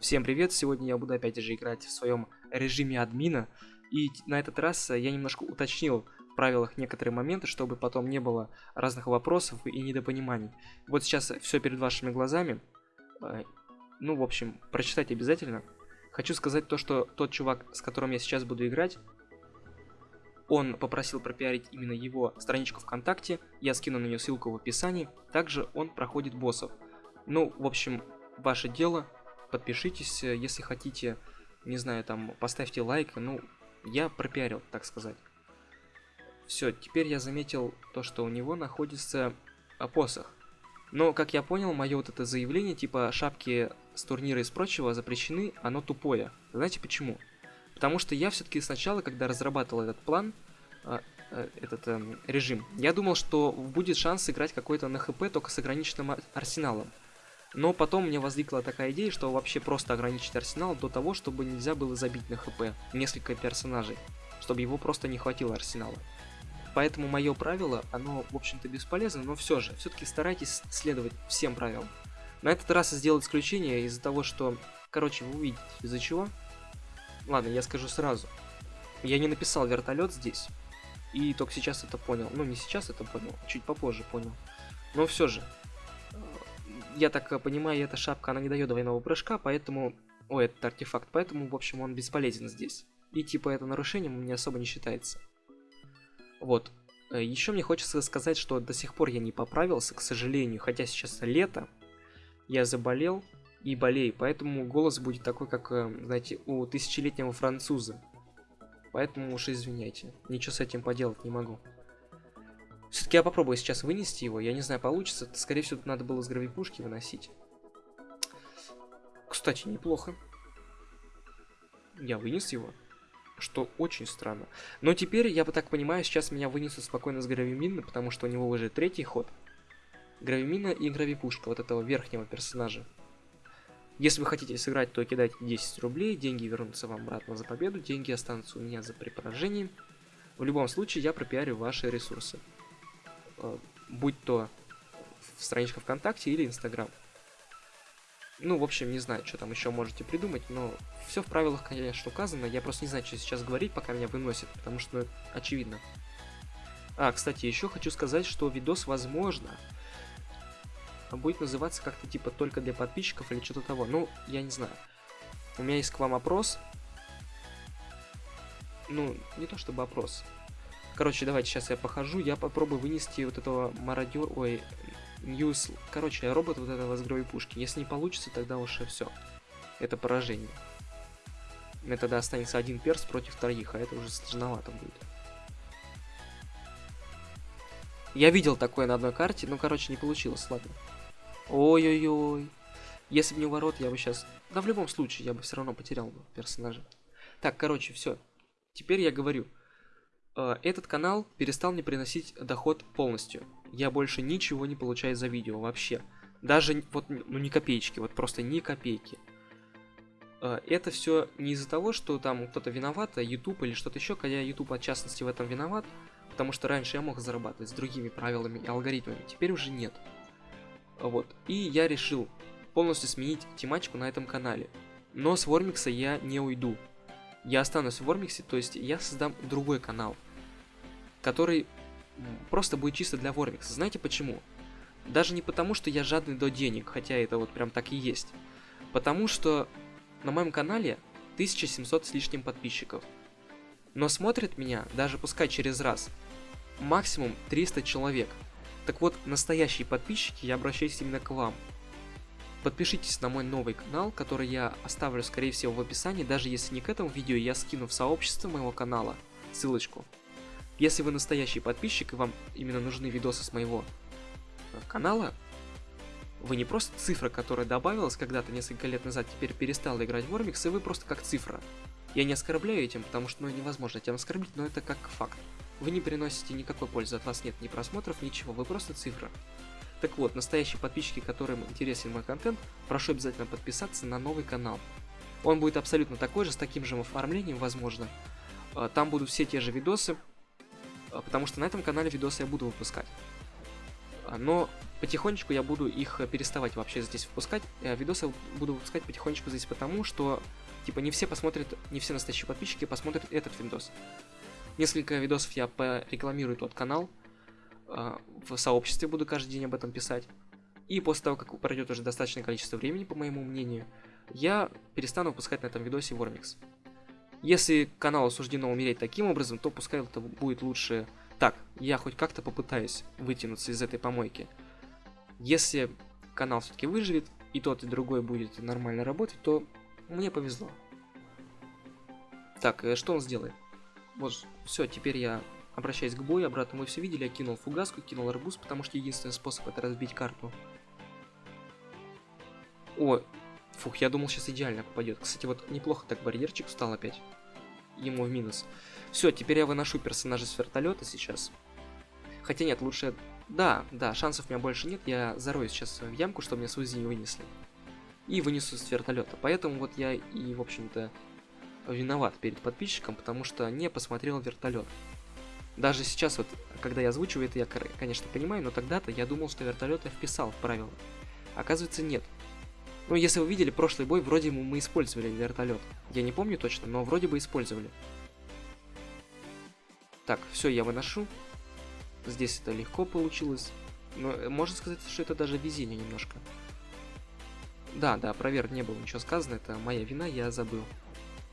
Всем привет! Сегодня я буду опять же играть в своем режиме админа. И на этот раз я немножко уточнил в правилах некоторые моменты, чтобы потом не было разных вопросов и недопониманий. Вот сейчас все перед вашими глазами. Э, ну, в общем, прочитать обязательно. Хочу сказать то, что тот чувак, с которым я сейчас буду играть, он попросил пропиарить именно его страничку ВКонтакте, я скину на нее ссылку в описании. Также он проходит боссов. Ну, в общем, ваше дело, подпишитесь, э, если хотите, не знаю, там, поставьте лайк, ну, я пропиарил, так сказать. Все, теперь я заметил то, что у него находится посох. Но, как я понял, мое вот это заявление, типа шапки с турнира и с прочего запрещены, оно тупое. Знаете почему? Потому что я все-таки сначала, когда разрабатывал этот план, э, э, этот э, режим, я думал, что будет шанс сыграть какой-то на хп только с ограниченным арсеналом. Но потом мне возникла такая идея, что вообще просто ограничить арсенал до того, чтобы нельзя было забить на хп несколько персонажей, чтобы его просто не хватило арсенала. Поэтому мое правило, оно, в общем-то, бесполезно, но все же, все-таки старайтесь следовать всем правилам. На этот раз сделал исключение из-за того, что, короче, вы увидите, из-за чего. Ладно, я скажу сразу. Я не написал вертолет здесь, и только сейчас это понял. Ну, не сейчас это понял, чуть попозже понял. Но все же, я так э, понимаю, эта шапка, она не дает двойного прыжка, поэтому... Ой, этот артефакт, поэтому, в общем, он бесполезен здесь. И типа это нарушением меня особо не считается. Вот. Э, Еще мне хочется сказать, что до сих пор я не поправился, к сожалению, хотя сейчас лето. Я заболел и болею, поэтому голос будет такой, как, э, знаете, у тысячелетнего француза. Поэтому уж извиняйте, ничего с этим поделать не могу. Все-таки я попробую сейчас вынести его. Я не знаю, получится. Скорее всего, надо было с гравипушки выносить. Кстати, неплохо. Я вынес его. Что очень странно. Но теперь, я бы так понимаю, сейчас меня вынесут спокойно с гравимина, потому что у него уже третий ход. Гравимина и гравипушка вот этого верхнего персонажа. Если вы хотите сыграть, то кидайте 10 рублей, деньги вернутся вам обратно за победу, деньги останутся у меня за при поражении. В любом случае, я пропиарю ваши ресурсы. Э, будь то страничка ВКонтакте или Инстаграм. Ну, в общем, не знаю, что там еще можете придумать, но все в правилах, конечно, указано. Я просто не знаю, что сейчас говорить, пока меня выносит, потому что ну, очевидно. А, кстати, еще хочу сказать, что видос, возможно, будет называться как-то типа только для подписчиков или что-то того. Ну, я не знаю. У меня есть к вам опрос. Ну, не то чтобы опрос. Короче, давайте сейчас я похожу, я попробую вынести вот этого мародер, ой, Ньюс, короче, робот вот этого с гровой пушки. Если не получится, тогда уже все. Это поражение. Мне тогда останется один перс против троих, а это уже сложновато будет. Я видел такое на одной карте, но, короче, не получилось, ладно. Ой-ой-ой. Если бы не ворот, я бы сейчас... Да в любом случае, я бы все равно потерял бы персонажа. Так, короче, все. Теперь я говорю. Э, этот канал перестал мне приносить доход полностью. Я больше ничего не получаю за видео вообще. Даже вот, ну ни копеечки, вот просто ни копейки. Э, это все не из-за того, что там кто-то виноват, а YouTube или что-то еще, хотя YouTube от частности в этом виноват, потому что раньше я мог зарабатывать с другими правилами и алгоритмами, теперь уже нет. Вот, и я решил полностью сменить тематику на этом канале. Но с Вормикса я не уйду, я останусь в Вормиксе, то есть я создам другой канал, который просто будет чисто для Вормикса. Знаете почему? Даже не потому, что я жадный до денег, хотя это вот прям так и есть. Потому что на моем канале 1700 с лишним подписчиков. Но смотрит меня, даже пускай через раз, максимум 300 человек. Так вот, настоящие подписчики, я обращаюсь именно к вам. Подпишитесь на мой новый канал, который я оставлю скорее всего в описании, даже если не к этому видео, я скину в сообщество моего канала ссылочку. Если вы настоящий подписчик и вам именно нужны видосы с моего э, канала, вы не просто цифра, которая добавилась когда-то несколько лет назад, теперь перестала играть в Вормикс, и вы просто как цифра. Я не оскорбляю этим, потому что ну, невозможно этим оскорбить, но это как факт. Вы не приносите никакой пользы, от вас нет ни просмотров, ничего, вы просто цифра. Так вот, настоящие подписчики, которым интересен мой контент, прошу обязательно подписаться на новый канал. Он будет абсолютно такой же, с таким же оформлением, возможно. А, там будут все те же видосы, а, потому что на этом канале видосы я буду выпускать. А, но потихонечку я буду их переставать вообще здесь выпускать. Э, видосы буду выпускать потихонечку здесь потому, что типа не все посмотрят, не все настоящие подписчики посмотрят этот видос. Несколько видосов я порекламирую тот канал, э, в сообществе буду каждый день об этом писать. И после того, как пройдет уже достаточное количество времени, по моему мнению, я перестану выпускать на этом видосе Вормикс. Если каналу суждено умереть таким образом, то пускай это будет лучше так, я хоть как-то попытаюсь вытянуться из этой помойки. Если канал все-таки выживет, и тот, и другой будет нормально работать, то мне повезло. Так, э, что он сделает? Вот, все, теперь я обращаюсь к бою, обратно мы все видели, я кинул фугаску, кинул арбуз, потому что единственный способ это разбить карту. О, фух, я думал сейчас идеально попадет. Кстати, вот неплохо так барьерчик встал опять. Ему в минус. Все, теперь я выношу персонажа с вертолета сейчас. Хотя нет, лучше... Да, да, шансов у меня больше нет. Я зароюсь сейчас в ямку, чтобы мне Сузи не вынесли. И вынесу с вертолета. Поэтому вот я и, в общем-то, виноват перед подписчиком, потому что не посмотрел вертолет. Даже сейчас вот, когда я озвучиваю это, я, конечно, понимаю, но тогда-то я думал, что вертолет я вписал в правила. Оказывается, нет. Ну, если вы видели прошлый бой, вроде мы использовали вертолет. Я не помню точно, но вроде бы использовали. Так, все, я выношу. Здесь это легко получилось. Но э, можно сказать, что это даже везение немножко. Да, да, проверь, не было ничего сказано, это моя вина, я забыл.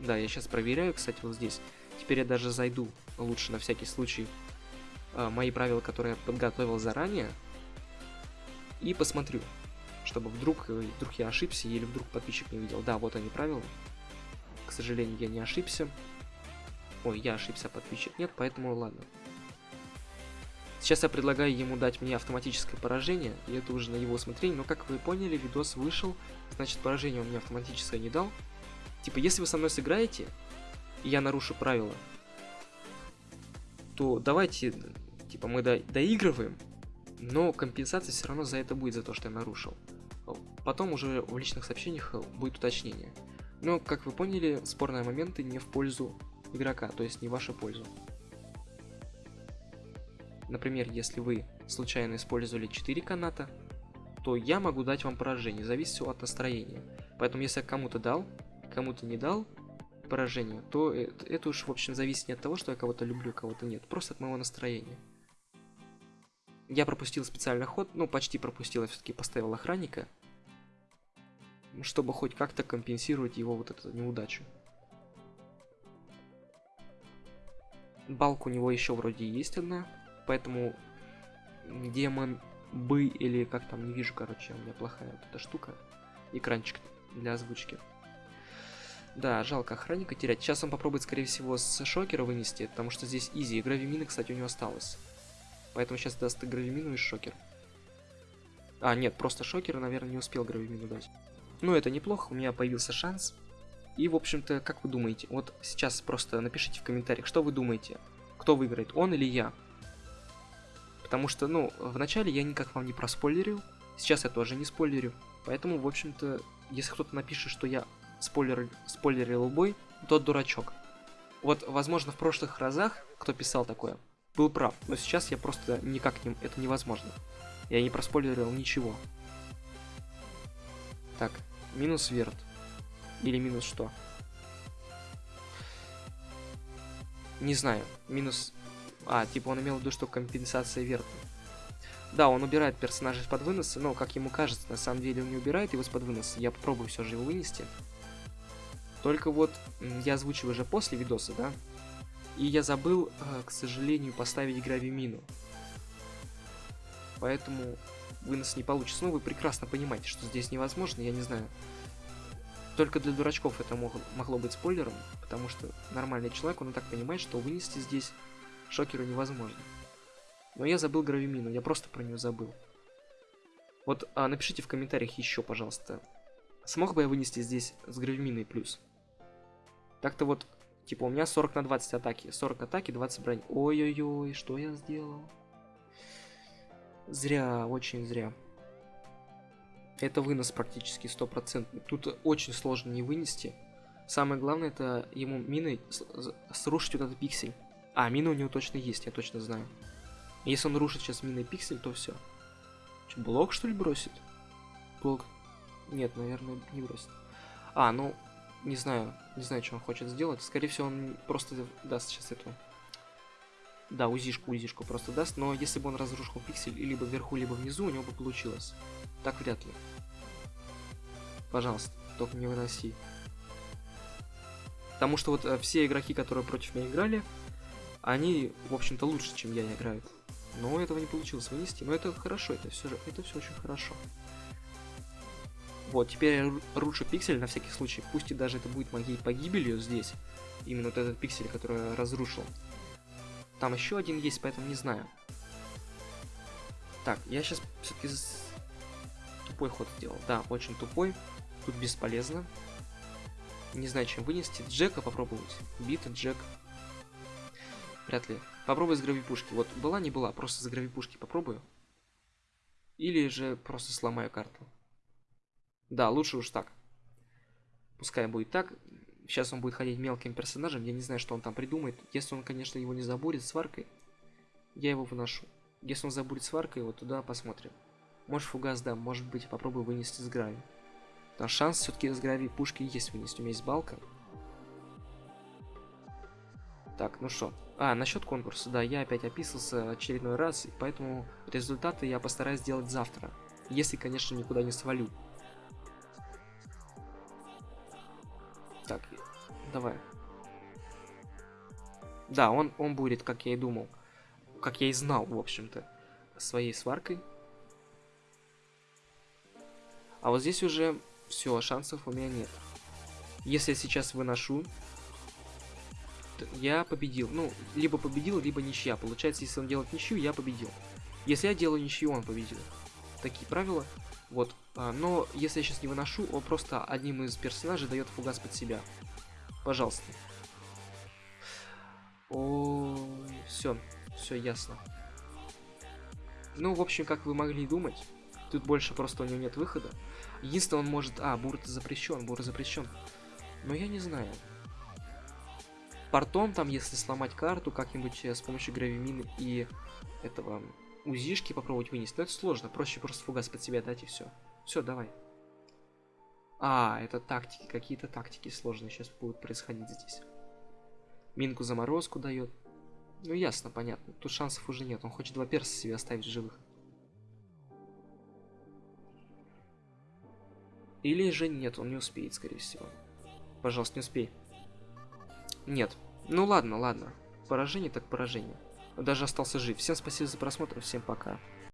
Да, я сейчас проверяю, кстати, вот здесь. Теперь я даже зайду, лучше на всякий случай, э, мои правила, которые я подготовил заранее. И посмотрю, чтобы вдруг, э, вдруг я ошибся или вдруг подписчик не видел. Да, вот они правила. К сожалению, я не ошибся. Ой, я ошибся, подписчик нет, поэтому ладно. Сейчас я предлагаю ему дать мне автоматическое поражение, и это уже на его усмотрение, но как вы поняли, видос вышел, значит поражение он мне автоматическое не дал. Типа, если вы со мной сыграете, и я нарушу правила, то давайте, типа, мы до доигрываем, но компенсация все равно за это будет, за то, что я нарушил. Потом уже в личных сообщениях будет уточнение. Но, как вы поняли, спорные моменты не в пользу игрока, то есть не в вашу пользу. Например, если вы случайно использовали 4 каната, то я могу дать вам поражение, зависит все от настроения. Поэтому если я кому-то дал, кому-то не дал поражение, то это, это уж в общем зависит не от того, что я кого-то люблю, кого-то нет, просто от моего настроения. Я пропустил специальный ход, ну почти пропустил, я все-таки поставил охранника, чтобы хоть как-то компенсировать его вот эту неудачу. Балка у него еще вроде есть одна, поэтому демон бы или как там, не вижу, короче, у меня плохая вот эта штука. Экранчик для озвучки. Да, жалко охранника терять. Сейчас он попробует, скорее всего, с шокера вынести, потому что здесь изи. И гравимина, кстати, у него осталось. Поэтому сейчас даст и гравимину, и шокер. А, нет, просто шокер, наверное, не успел гравимину дать. Ну, это неплохо, у меня появился шанс. И, в общем-то, как вы думаете? Вот сейчас просто напишите в комментариях, что вы думаете. Кто выиграет, он или я? Потому что, ну, вначале я никак вам не проспойлерил. Сейчас я тоже не спойлерю. Поэтому, в общем-то, если кто-то напишет, что я спойлер, спойлерил бой, тот дурачок. Вот, возможно, в прошлых разах, кто писал такое, был прав. Но сейчас я просто никак не... Это невозможно. Я не проспойлерил ничего. Так, минус верт. Или минус что? Не знаю. Минус... А, типа он имел в виду, что компенсация верта. Да, он убирает персонажа из-под выноса, но, как ему кажется, на самом деле он не убирает его из-под выноса. Я попробую все же его вынести. Только вот я озвучиваю уже после видоса, да? И я забыл, э, к сожалению, поставить гравимину. Поэтому вынос не получится. Ну, вы прекрасно понимаете, что здесь невозможно, я не знаю. Только для дурачков это мог, могло быть спойлером, потому что нормальный человек, он и так понимает, что вынести здесь шокеру невозможно. Но я забыл гравимину, я просто про нее забыл. Вот а, напишите в комментариях еще, пожалуйста, смог бы я вынести здесь с гравиминой плюс? Так-то вот, типа у меня 40 на 20 атаки, 40 атаки, 20 брони. Ой-ой-ой, что я сделал? Зря, очень зря. Это вынос практически стопроцентный. Тут очень сложно не вынести. Самое главное, это ему миной срушить вот этот пиксель. А, мина у него точно есть, я точно знаю. Если он рушит сейчас миной пиксель, то все. Чё, блок, что ли, бросит? Блок. Нет, наверное, не бросит. А, ну, не знаю. Не знаю, что он хочет сделать. Скорее всего, он просто даст сейчас эту... Да, узишку, узишку просто даст. Но если бы он разрушил пиксель либо вверху, либо внизу, у него бы получилось. Так вряд ли. Пожалуйста, только не выноси. Потому что вот э, все игроки, которые против меня играли, они, в общем-то, лучше, чем я играют. Но этого не получилось вынести. Но это хорошо, это все, это все очень хорошо. Вот, теперь я рушу пиксель на всякий случай. Пусть и даже это будет моей погибелью здесь. Именно вот этот пиксель, который я разрушил. Там еще один есть, поэтому не знаю. Так, я сейчас все-таки тупой ход сделал. Да, очень тупой. Тут бесполезно. Не знаю, чем вынести. Джека попробовать. Бита, Джек. Вряд ли. Попробуй с гравипушки. Вот была, не была. Просто с гравипушки попробую. Или же просто сломаю карту. Да, лучше уж так. Пускай будет так. Сейчас он будет ходить мелким персонажем. Я не знаю, что он там придумает. Если он, конечно, его не забурит сваркой, я его выношу. Если он забурит сваркой, вот туда посмотрим. Может фугас, да, может быть, попробую вынести с грави. Там шанс все-таки с грави пушки есть вынести. У меня есть балка. Так, ну что. А, насчет конкурса, да, я опять описался очередной раз, и поэтому результаты я постараюсь сделать завтра. Если, конечно, никуда не свалю. Так, давай. Да, он, он будет, как я и думал. Как я и знал, в общем-то. Своей сваркой. А вот здесь уже все, шансов у меня нет. Если я сейчас выношу, я победил. Ну, либо победил, либо ничья. Получается, если он делает ничью, я победил. Если я делаю ничью, он победил. Такие правила. Вот. А, но если я сейчас не выношу, он просто одним из персонажей дает фугас под себя. Пожалуйста. О, все, все ясно. Ну, в общем, как вы могли думать, тут больше просто у него нет выхода. Единственное, он может... А, бур запрещен, бур запрещен. Но я не знаю. Портом там, если сломать карту как-нибудь э, с помощью гравимины и этого узишки попробовать вынести. Но это сложно, проще просто фугас под себя дать и все. Все, давай. А, это тактики, какие-то тактики сложные сейчас будут происходить здесь. Минку заморозку дает. Ну ясно, понятно. Тут шансов уже нет. Он хочет два перса себе оставить живых. Или же нет, он не успеет, скорее всего. Пожалуйста, не успей. Нет. Ну ладно, ладно. Поражение так поражение. Даже остался жив. Всем спасибо за просмотр, всем пока.